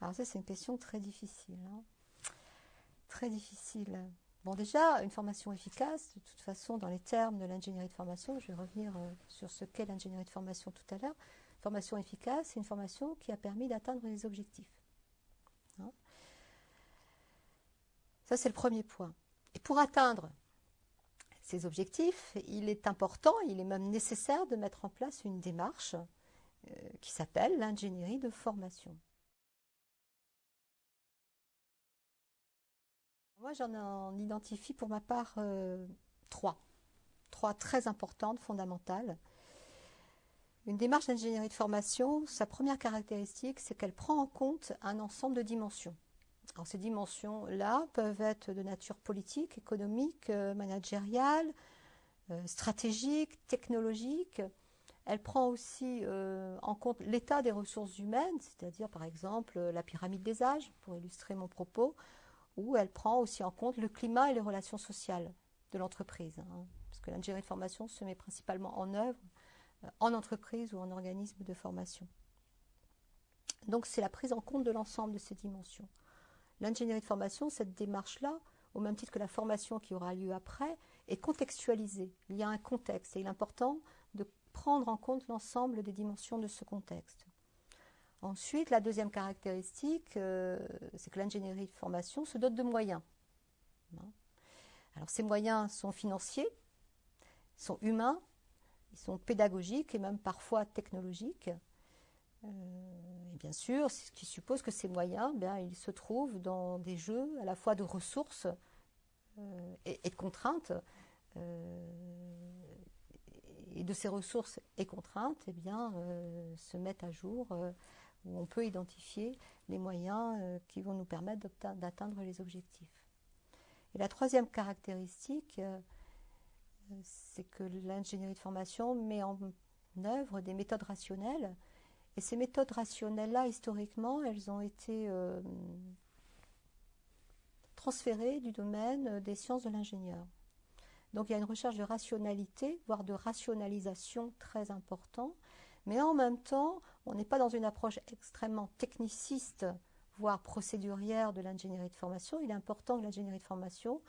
Alors ça, c'est une question très difficile. hein. Très difficile. Bon, déjà, une formation efficace, de toute façon, dans les termes de l'ingénierie de formation, je vais revenir euh, sur ce qu'est l'ingénierie de formation tout à l'heure. Formation efficace, c'est une formation qui a permis d'atteindre les objectifs. Hein. Ça, c'est le premier point. Et pour atteindre ces objectifs, il est important, il est même nécessaire de mettre en place une démarche euh, qui s'appelle l'ingénierie de formation. Moi, j'en en identifie pour ma part euh, trois. Trois très importantes, fondamentales. Une démarche d'ingénierie de formation, sa première caractéristique, c'est qu'elle prend en compte un ensemble de dimensions. Ces dimensions-là peuvent être de nature politique, économique, euh, managériale, euh, stratégique, technologique. Elle prend aussi en compte l'état des ressources humaines, c'est-à-dire par exemple la pyramide des âges, pour illustrer mon propos, où elle prend aussi en compte le climat et les relations sociales de l'entreprise. hein, parce que l'ingénierie de formation se met principalement en œuvre euh, en entreprise ou en organisme de formation. Donc c'est la prise en compte de l'ensemble de ces dimensions. L'ingénierie de formation, cette démarche-là, au même titre que la formation qui aura lieu après, est contextualisée. Il y a un contexte et il est important de prendre en compte l'ensemble des dimensions de ce contexte. Ensuite, la deuxième caractéristique, euh, c'est que l'ingénierie de formation se dote de moyens. Alors ces moyens sont financiers, sont humains, ils sont pédagogiques et même parfois technologiques. Euh, et bien sûr, ce qui suppose que ces moyens, bien, ils se trouvent dans des jeux à la fois de ressources euh, et, de contraintes. Et de ces ressources et contraintes, eh bien, se mettent à jour où on peut identifier les moyens euh, qui vont nous permettre d'atteindre les objectifs. Et la troisième caractéristique, euh, c'est que l'ingénierie de formation met en œuvre des méthodes rationnelles. Et ces méthodes rationnelles-là, historiquement, elles ont été euh, transférées du domaine des sciences de l'ingénieur. Donc il y a une recherche de rationalité, voire de rationalisation très important, mais en même temps, on n'est pas dans une approche extrêmement techniciste, voire procédurière de l'ingénierie de formation. Il est important que l'ingénierie de formation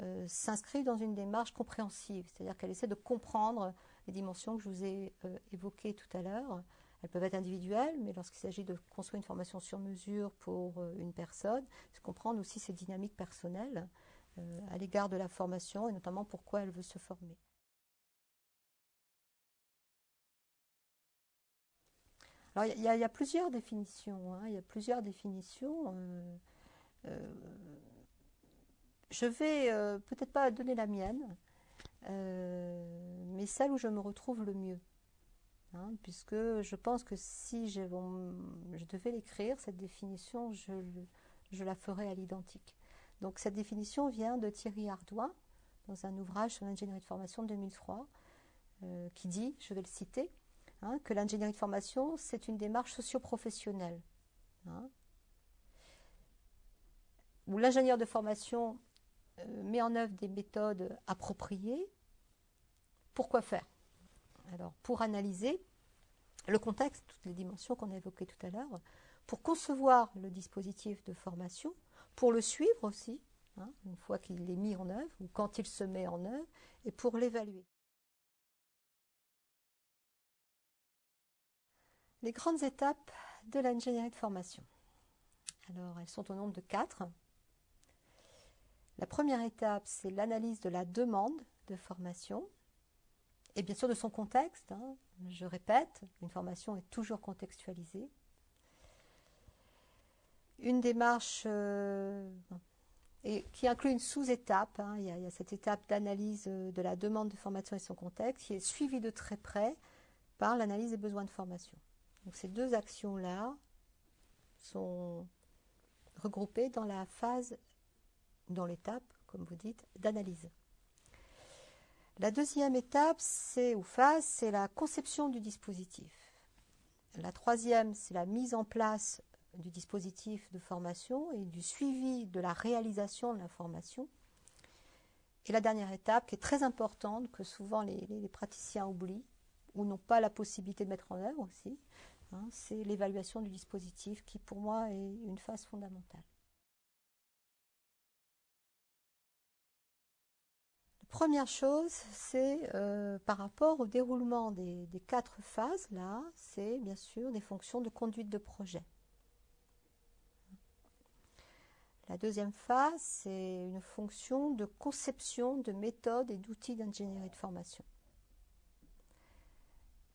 euh, s'inscrive dans une démarche compréhensive, c'est-à-dire qu'elle essaie de comprendre les dimensions que je vous ai euh, évoquées tout à l'heure. Elles peuvent être individuelles, mais lorsqu'il s'agit de construire une formation sur mesure pour euh, une personne, c'est comprendre aussi ses dynamiques personnelles à l'égard de la formation et notamment pourquoi elle veut se former. Alors, il y, a- plusieurs définitions. hein, il y a plusieurs définitions. euh, euh, je vais euh, peut-être pas donner la mienne, mais celle où je me retrouve le mieux. hein, puisque je pense que si je, devais l'écrire, cette définition, je, je la ferais à l'identique. Donc cette définition vient de Thierry Ardouin dans un ouvrage sur l'ingénierie de formation de 2003 euh, qui dit, je vais le citer, hein, que l'ingénierie de formation c'est une démarche socio-professionnelle. hein, où l'ingénieur de formation euh, met en œuvre des méthodes appropriées. Pourquoi faire? Alors, pour analyser le contexte, toutes les dimensions qu'on a évoquées tout à l'heure, pour concevoir le dispositif de formation, pour le suivre aussi, hein, une fois qu'il est mis en œuvre ou quand il se met en œuvre, et pour l'évaluer. Les grandes étapes de l'ingénierie de formation. Alors, elles sont au nombre de quatre. La première étape, c'est l'analyse de la demande de formation et bien sûr de son contexte. hein. Je répète, une formation est toujours contextualisée. Une démarche euh, qui inclut une sous-étape. hein. Il, y a- il y a cette étape d'analyse euh, de la demande de formation et son contexte qui est suivie de très près par l'analyse des besoins de formation. Donc ces deux actions-là sont regroupées dans la phase, dans l'étape, comme vous dites, d'analyse. La deuxième étape, ou phase, c'est la conception du dispositif. La troisième, c'est la mise en place du dispositif de formation et du suivi de la réalisation de la formation. Et la dernière étape, qui est très importante, que souvent les praticiens oublient ou n'ont pas la possibilité de mettre en œuvre aussi, Hein, c'est l'évaluation du dispositif qui, pour moi, est une phase fondamentale. La première chose, c'est euh, par rapport au déroulement des, quatre phases, là, c'est bien sûr des fonctions de conduite de projet. La deuxième phase, c'est une fonction de conception de méthodes et d'outils d'ingénierie de formation.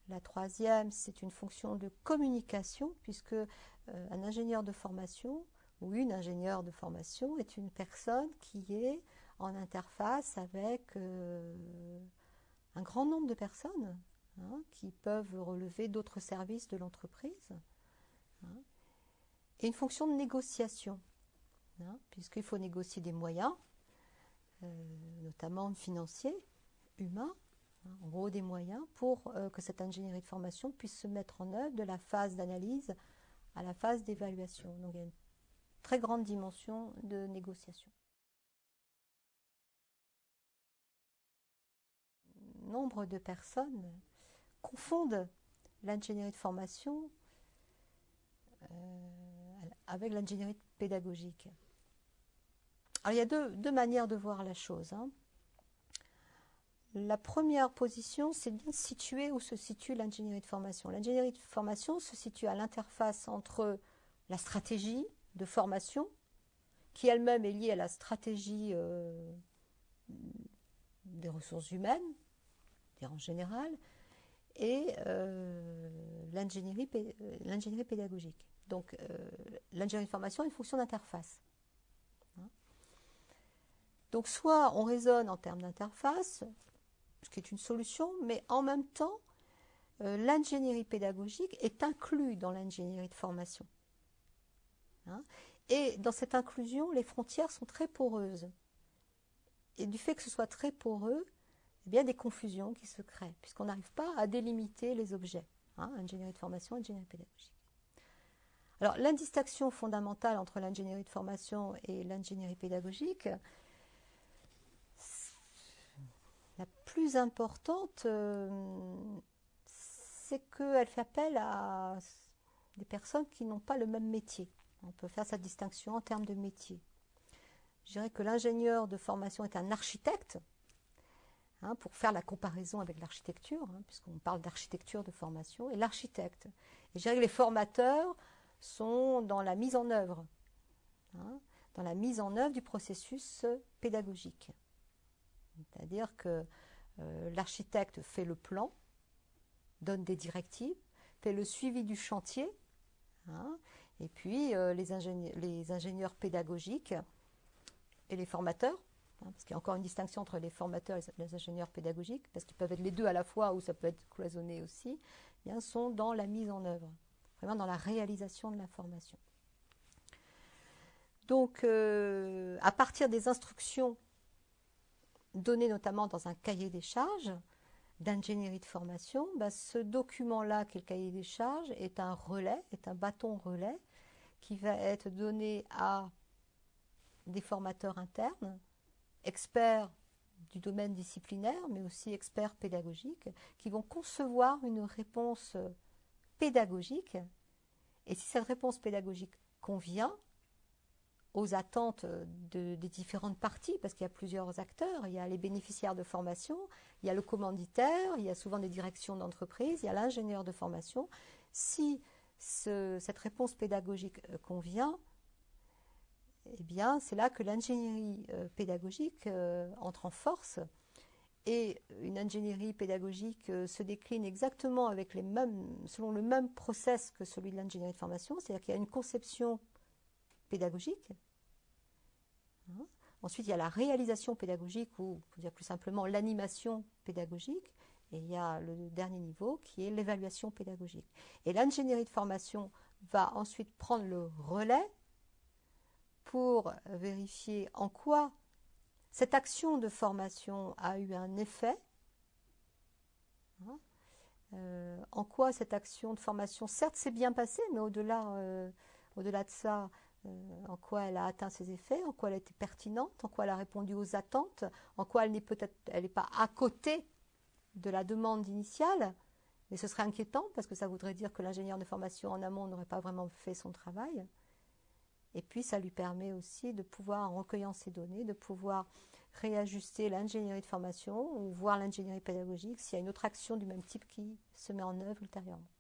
La troisième, c'est une fonction de communication, puisque euh, un ingénieur de formation ou une ingénieure de formation est une personne qui est en interface avec euh, un grand nombre de personnes hein, qui peuvent relever d'autres services de l'entreprise. Hein, et une fonction de négociation, hein, puisqu'il faut négocier des moyens, euh, notamment financiers, humains, en gros des moyens pour euh, que cette ingénierie de formation puisse se mettre en œuvre de la phase d'analyse à la phase d'évaluation. Donc il y a une très grande dimension de négociation. Nombre de personnes confondent l'ingénierie de formation euh, avec l'ingénierie pédagogique. Alors il y a deux, manières de voir la chose. Hein. La première position, c'est bien situer où se situe l'ingénierie de formation. L'ingénierie de formation se situe à l'interface entre la stratégie de formation, qui elle-même est liée à la stratégie euh, des ressources humaines, en général, et euh, l'ingénierie pédagogique. Donc euh, l'ingénierie de formation est une fonction d'interface. Hein. Donc soit on raisonne en termes d'interface, ce qui est une solution, mais en même temps, euh, l'ingénierie pédagogique est inclue dans l'ingénierie de formation. Hein? et dans cette inclusion, les frontières sont très poreuses. Et du fait que ce soit très poreux, a bien des confusions qui se créent, puisqu'on n'arrive pas à délimiter les objets. Hein, ingénierie de formation, ingénierie pédagogique. Alors, l'indistinction fondamentale entre l'ingénierie de formation et l'ingénierie pédagogique, la plus importante, euh, c'est qu'elle fait appel à des personnes qui n'ont pas le même métier. On peut faire cette distinction en termes de métier. Je dirais que l'ingénieur de formation est un architecte, hein, pour faire la comparaison avec l'architecture, hein, puisqu'on parle d'architecture de formation, et l'architecte. Je dirais que les formateurs sont dans la mise en œuvre, hein, dans la mise en œuvre du processus pédagogique. C'est-à-dire que euh, l'architecte fait le plan, donne des directives, fait le suivi du chantier, hein, et puis euh, les, ingénieurs, pédagogiques et les formateurs, hein, parce qu'il y a encore une distinction entre les formateurs et les ingénieurs pédagogiques, parce qu'ils peuvent être les deux à la fois ou ça peut être cloisonné aussi, eh bien, sont dans la mise en œuvre, vraiment dans la réalisation de la formation. Donc, euh, à partir des instructions donné notamment dans un cahier des charges d'ingénierie de formation, bah, ce document-là, qui est le cahier des charges, est un relais, est un bâton relais qui va être donné à des formateurs internes, experts du domaine disciplinaire, mais aussi experts pédagogiques, qui vont concevoir une réponse pédagogique. Et si cette réponse pédagogique convient, aux attentes des différentes parties, parce qu'il y a plusieurs acteurs. Il y a les bénéficiaires de formation, il y a le commanditaire, il y a souvent des directions d'entreprise, il y a l'ingénieur de formation. Si cette réponse pédagogique euh, convient, eh bien, c'est là que l'ingénierie euh, pédagogique euh, entre en force. Et une ingénierie pédagogique se décline exactement avec les mêmes, selon le même process que celui de l'ingénierie de formation, c'est-à-dire qu'il y a une conception pédagogique. Hein. Ensuite, il y a la réalisation pédagogique, ou pour dire plus simplement l'animation pédagogique. Et il y a le dernier niveau qui est l'évaluation pédagogique. Et l'ingénierie de formation va ensuite prendre le relais pour vérifier en quoi cette action de formation a eu un effet, hein. euh, en quoi cette action de formation, certes, s'est bien passée, mais au-delà euh, de ça, en quoi elle a atteint ses effets, en quoi elle a été pertinente, en quoi elle a répondu aux attentes, en quoi elle n'est peut-être pas à côté de la demande initiale, Et ce serait inquiétant parce que ça voudrait dire que l'ingénieur de formation en amont n'aurait pas vraiment fait son travail. Et puis ça lui permet aussi de pouvoir, en recueillant ces données, de pouvoir réajuster l'ingénierie de formation ou voir l'ingénierie pédagogique s'il y a une autre action du même type qui se met en œuvre ultérieurement.